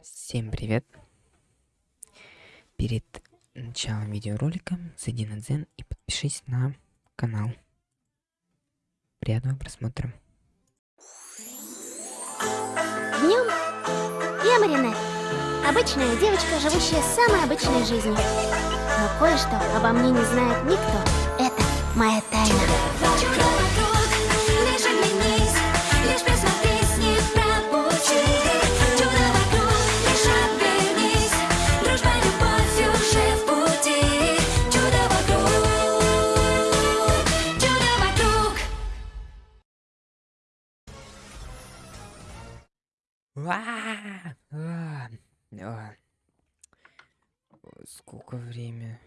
Всем привет! Перед началом видеоролика зайди на Дзен и подпишись на канал. Приятного просмотра. Днем я Маринет. Обычная девочка, живущая самой обычной жизнью. Но кое-что обо мне не знает никто. Это моя тайна. А, Сколько время?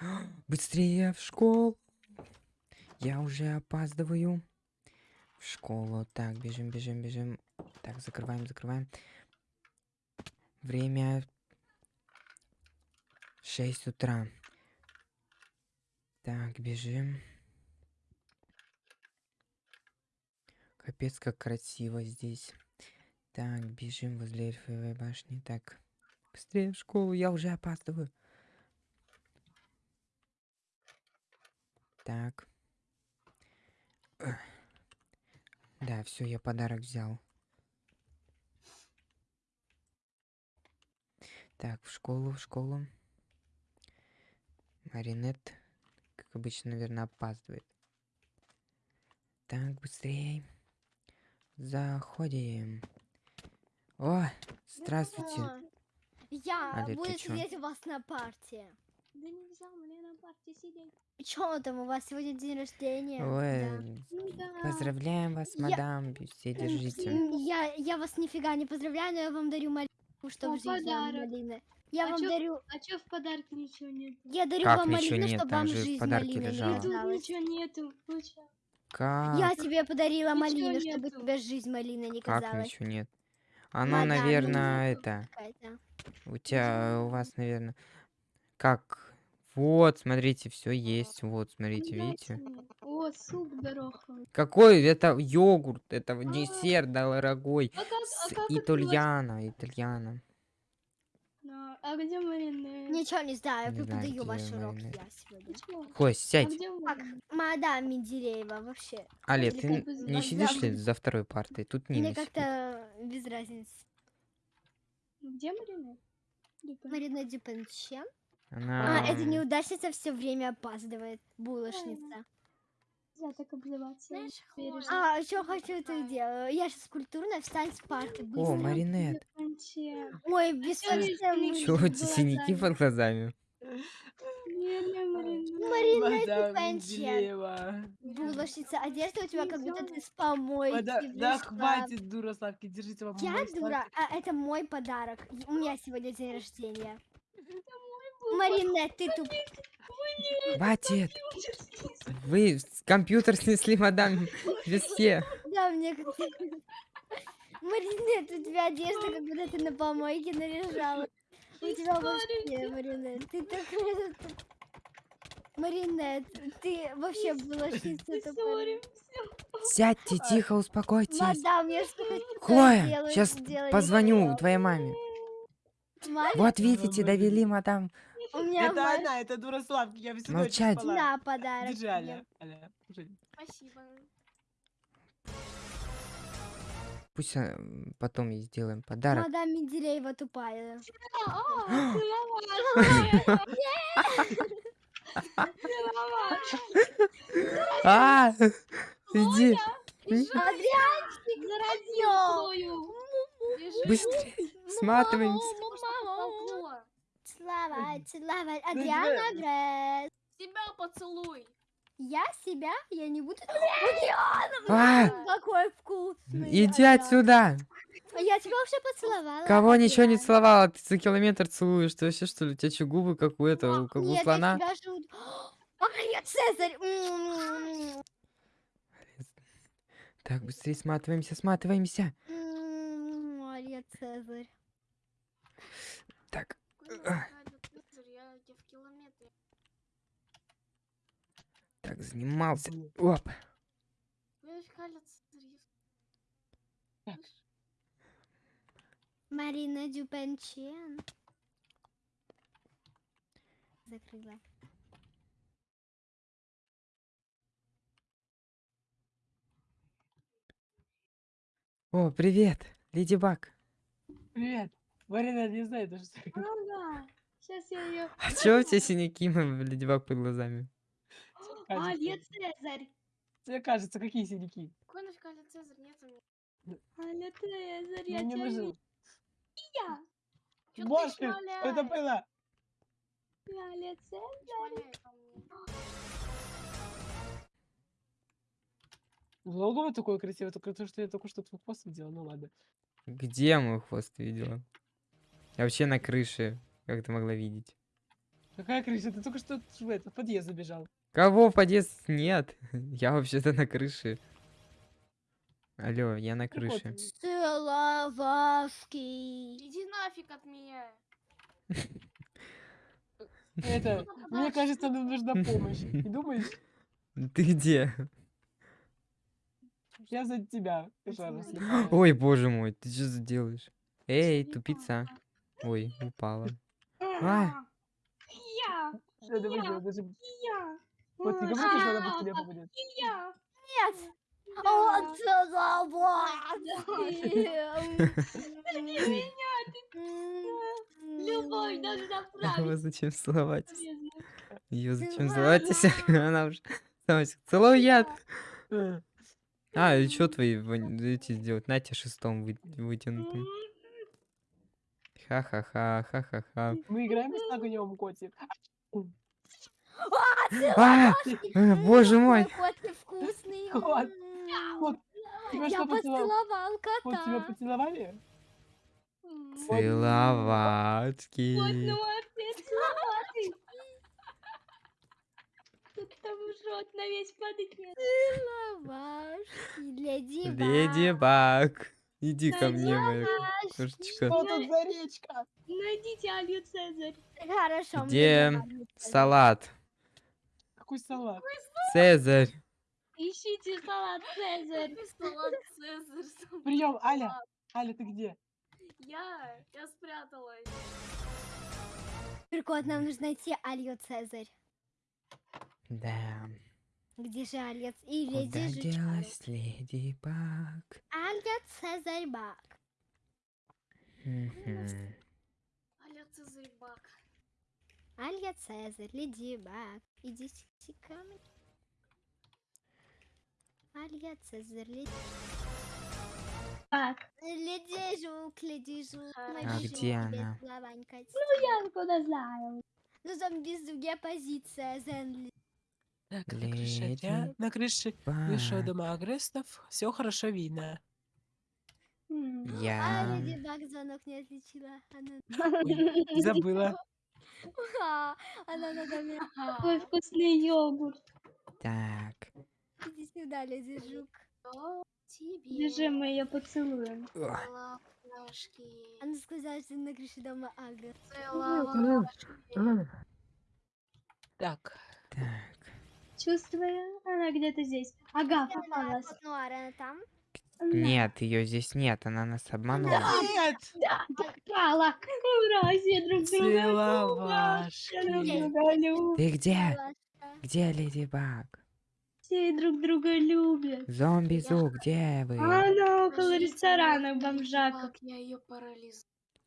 Быстрее в школу! Я уже опаздываю. В школу. Так, бежим, бежим, бежим. Так, закрываем, закрываем. Время 6 утра. Так, бежим. Капец, как красиво здесь. Так, бежим возле эльфовой башни. Так, быстрее в школу, я уже опаздываю. Так. Да, все, я подарок взял. Так, в школу, в школу. Маринет, как обычно, наверное, опаздывает. Так, быстрее. Заходим. О, здравствуйте. Я ты буду сидеть у вас на партии. Да нельзя мне на партии сидеть. Чё там, у вас сегодня день рождения? Ой, Ну да. поздравляем вас, Я- мадам. Все, Да. держите. Я, я вас нифига не поздравляю, но я вам дарю малину, чтобы О, жизнь вам подарок. малины. Я А вам чё- дарю, А чё в подарке ничего нет? я дарю Как вам малину, нет? чтобы Там вам жизнь подарке малиной. Да тут казалась. ничего нету. Как? Я тебе подарила Ничего малину, чтобы нету. тебе жизнь малиной не Как казалась. ничего нет? Оно, Мадам, наверное, нету. это. Какая-то. У тебя, у вас, наверное. Как? Вот, смотрите, все есть. Вот, смотрите, Ну, видите? мне. О, суп дорогой. Какой? Это йогурт, это в десерт дорогой. А как, С а как итальяно. Да, А где Марина? Ничего не знаю, я Не преподаю где ваш урок я сегодня. Кость, А сядь. где Так, мадам Менделеева, вообще. Или ты не сидишь ли за второй партой? Тут Мне Нина сидит. как-то без разницы. Где Марина? Марина Дюпенчен. Она... А, эта неудачница все время опаздывает. Булочница. Нельзя так. Знаешь, Бережно. А, что хочу, то и делаю. Я сейчас культурная, встань с парты, О, быстро. Маринет. Конче. Ой, совсем Лиза, Чего у тебя синяки под глазами? Марина. Менделеева. Булочница, одежда у тебя как будто ты с помойки Мада- Да вышла. хватит, дура сладкий, держите вам Я дура, а это мой подарок. У меня сегодня день рождения. Марина, ты туп... Хватит! Вы компьютер снесли, мадам Веске. Да, мне как Маринет, у тебя одежда, как будто ты на помойке наряжала. У тебя вообще, Маринет, ты такая... Маринет, ты вообще тупая. Сори. Сядьте, тихо, успокойтесь. Мадам, я что хотела Хлоя, сделать, сейчас не позвоню твоей маме. Маме, Вот видите, довели, мадам. у меня Это мать она, это дура сладкий, я всю ночь Молчать. спала. на подарок. Держи. Аля. Аля. Спасибо. Пусть а, м, потом ей сделаем подарок. Мадам Менделеева тупая. А, иди. Адрианчик, Заразил Быстрее, сматываемся. Целовать, целовать. Ну, Адриана тебя- поцелуй. Я себя, я не буду. А, Какой вкусный. иди отсюда. Я тебя уже поцеловала. Кого ничего не целовала, ты за километр целуешь. Ты вообще что ли? У тебя что, губы как у этого, как у слона? я Цезарь. М-м-м. Так, быстрее сматываемся, сматываемся. М, Мария Цезарь. Так, Я тебе в километре. Так, занимался. Оп. Цезарь, Марина Дюпенчен. Закрыла. О, привет, Леди Баг. Привет. Марина не знает, что Ну да. Сейчас я ее... А чё у тебя синяки, Леди Баг, под глазами? А, кажется. Лет Цезарь. Тебе кажется, какие синяки? Какой нафиг Аля Цезарь? Нет у меня. Цезарь, Я я не тебя выжил. я. Чё ты Бошка, что это было? Аля Цезарь. Долго такое красивое, только то, что я только что твой хвост видела, ну ладно. Где мой хвост видела? Я вообще на крыше, как ты могла видеть? Какая крыша? Ты только что в этот подъезд забежал. Кого в подъезд? Нет, я вообще-то на крыше. Алло, я на Прикол крыше. Иди нафиг от меня. Это, мне кажется, нам нужна помощь. Не думаешь? Ты где? Я за тебя, слепая. Ой, боже мой, ты что делаешь? Эй, тупица. Ой, упала. А, Я. Даже- Я. Вот, не А, говори, что она по тебе попадет. Я. Нет. Да. О, целовашки. Меня любовь должна Его править. зачем целовать? Полезно. Ее зачем Целовать. целовать? Она уже... Целуй яд. А, и что твои эти сделать? На тебе шестом вы- вытянутым. Ха-ха-ха, ха-ха-ха. Мы играем с огнем, котик. А, э, боже мой. Кот невкусный. Кот. М. Кот, тебя Я поцеловал? поцеловал Вот тебя кота. поцеловали? Целовачки. Вот, ну опять целовать. Кто-то там жжет на весь падать нет. Целовашки. Леди Леди Баг. Иди ко мне, моя кошечка. Что тут за речка? Найдите Алью Цезарь. Хорошо. Где. Салат. Какой салат? Цезарь. Ищите салат Цезарь. Салат Цезарь? Прием, Аля. Аля, ты где? Я, я спряталась. Прикол, нам нужно найти Алью Цезарь. Да. Где же Алья и Куда Леди Жучара? делась Леди Баг? Алья Цезарь Бак. Мгм. Аля Цезарь Бак. Алья Цезарь, Леди Баг. Идите ко мне. Алья Цезарь, Леди... Так, Леди Жук, Леди Жук. А где тебе она? славанькать. я откуда знаю. Ну, зомби позиция, Зенли. Так, на крыше я- на крыше Баг. дома агрессов, все хорошо видно. М. А Я... Леди Баг звонок не отличила. Она... Забыла. Ха, она надо мной. Какой вкусный йогурт. Так. Иди сюда, Леди Жук. Тебе. Бежим, мы ее поцелуем. Целовашки. Она сказала, что на крыше дома. Целовашки. Так. Так. Чувствую, она где-то здесь. Ага, попалась. Нуар, она там? Нет, ее здесь нет, она нас обманула. Нет! Да, попала. Ура, все друг друга любят. Ты где? Где Леди Баг? Все друг друга любят. Зомби Зу, где вы? Она около ресторана Леди бомжака. Баг, Я ее парализую.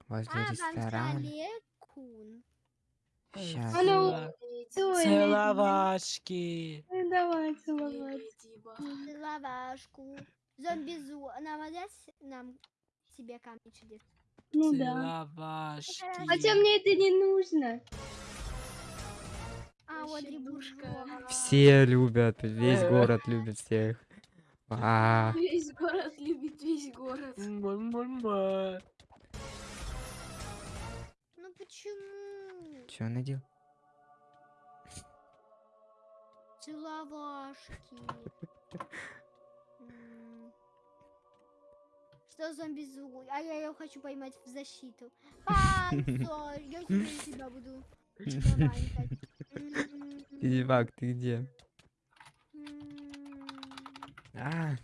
Возле А, ресторана. Леди Ой, Целовашки. Давай целовать. Лавашку. Зомбизу. Она возьмет нам себе камень чудес. Ну да. Целовашки. Хотя мне это не нужно. А, вот ребушка. Все любят, весь город любит всех. А, Весь город любит весь город. Ну почему? что он надел? Целовашки. Что зомбизу? А я ее хочу поймать в защиту. Панцо, я теперь тебя буду Баг, ты где? М. А.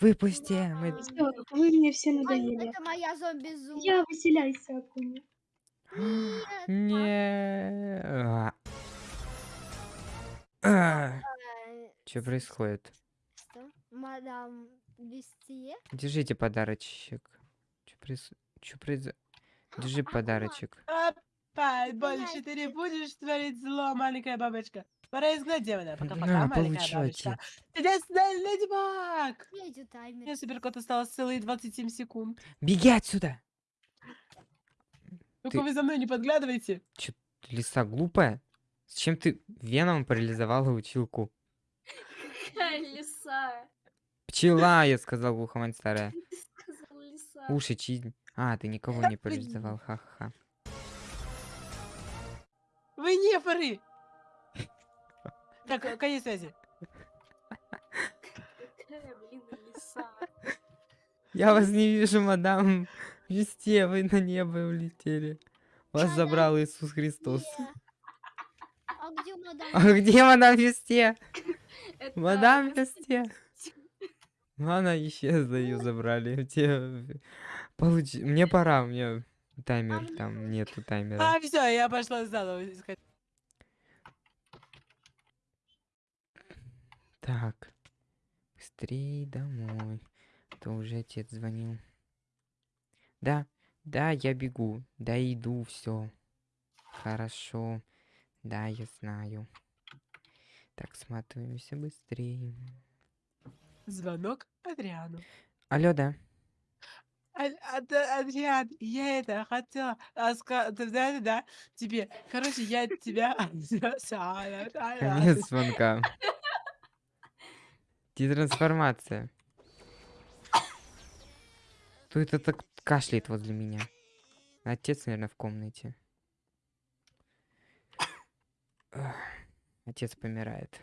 Выпусти! Мы... Всё, вы мне все Ай, надоели. это моя зомби-зу. Я выселяйся, Акуня. Нет. Не. А. А. э, Что происходит? Что? Мадам Держите подарочек. Что проис... Что произошло? Держи подарочек. Опять больше ты не будешь творить зло, маленькая бабочка. Пора изгнать демона. Пока-пока, На, маленькая бабочка. Чудесная леди Баг! Я иду таймер. Мне суперкот осталось целые 27 секунд. Беги отсюда! Только Ты- вы за мной не подглядывайте. Лиса глупая? Зачем ты веном парализовала училку? Какая лиса? Пчела, я сказал глухомань старая. Уши чизнь. А, ты никого не парализовал, ха-ха. Вы не поры! Так, конец связи. Я вас не вижу, мадам. Весте, вы на небо улетели. Вас забрал Иисус Христос. А где мадам? А где мадам Весте? Мадам Весте. Ну, Она исчезла, ее забрали. Те- Получи... Мне пора, у меня таймер, мне там нету таймера. А, все, я пошла заново искать. Так, быстрее домой. То уже отец звонил. Да, да, я бегу. Да, иду, все. Хорошо. Да, я знаю. Так, сматываемся быстрее. Звонок Адриану. Алло, да. Ад- Адриан, я это хотела раска- ты знаешь, да, тебе. Короче, я тебя... Конец звонка. Детрансформация. Кто это так кашляет возле меня? Отец, наверное, в комнате. Отец помирает.